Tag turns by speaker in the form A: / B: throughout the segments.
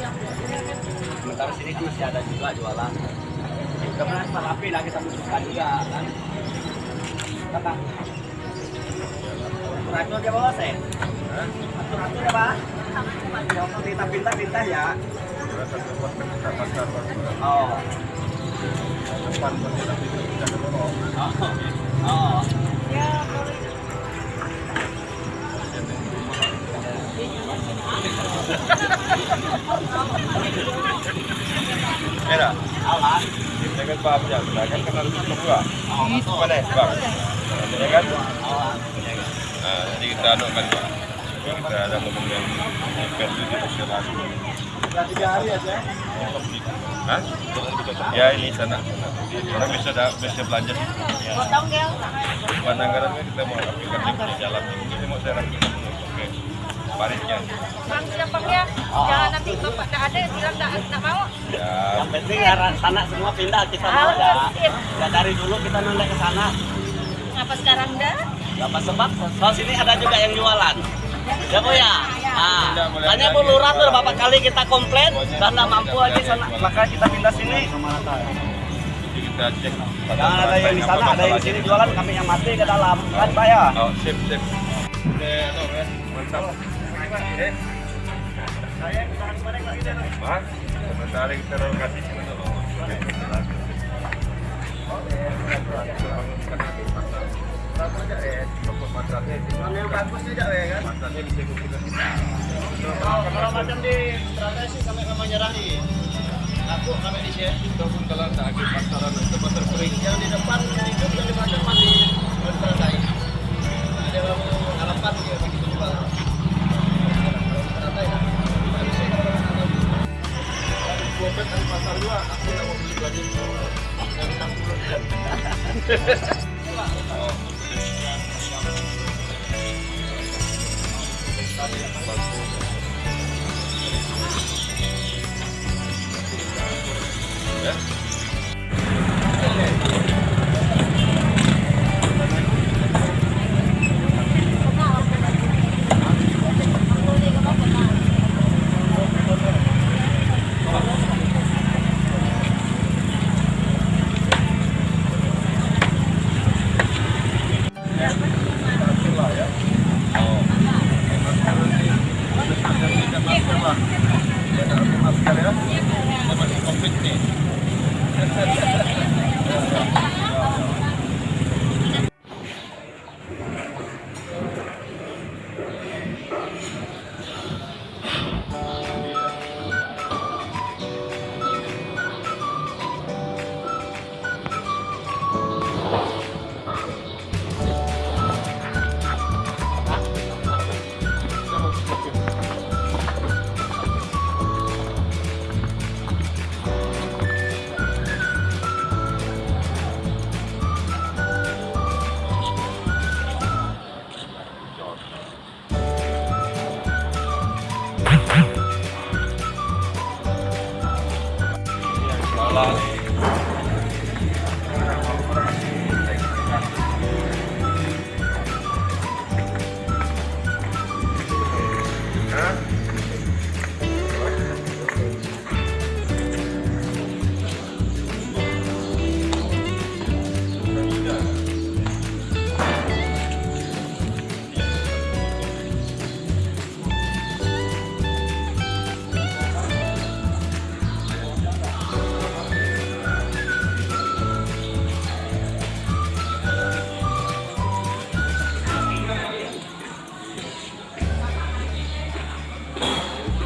A: Sementara sini kan masih ada juga jualan. Kemudian tempat api lah kita butuhkan juga kan. Kata. Atur dia bawa saya. Atur atur ya pak. Jangan pinta-pinta pinta ya.
B: Pasar baru.
A: Oh. Oh. Oh.
B: Era, ya, kan kenal itu juga.
A: Betul.
B: Mana ya, bang? Ya kan? Nah, jadi kita anu kan, Pak. Kita ada yang event di
A: tiga hari aja.
B: Hah? Ya ini sana. Orang bisa ada bisa belanja. Ya.
C: Ya.
B: Kita mau rapikan di jalan. Ini mau saya rapikan Paritnya.
C: Bang, gampang ya. Jangan nanti bapak ada bilang tak, tak mau.
B: Ya.
A: Yang penting arah sana semua pindah kita mau ya. Ya dari dulu kita nolak ke sana.
C: Ngapa sekarang dah?
A: Apa sebab? Soal sini ada juga yang jualan. Ya bu ya. Nah, tanya Bu Lurah tuh berapa kali kita komplain dan nggak mampu lagi sana. Maka kita pindah sini.
B: Jadi kita cek.
A: Jangan ada yang di sana, ada yang di sini jualan, kami yang mati ke dalam. Kan Pak ya?
B: Oh, sip, sip. Oke, kan. Mantap. Mas, sementara dulu.
A: Mana yang bagus tidak ya kan?
B: Masanya bisa kita
A: Kalau macam di Teratai sih sampai kamu nyerahi. Aku kami di sini.
B: Tak ada pasaran itu pasar kering.
A: Yang di depan yang yang di belakang.
B: Ya. って。 감사합니다.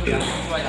B: người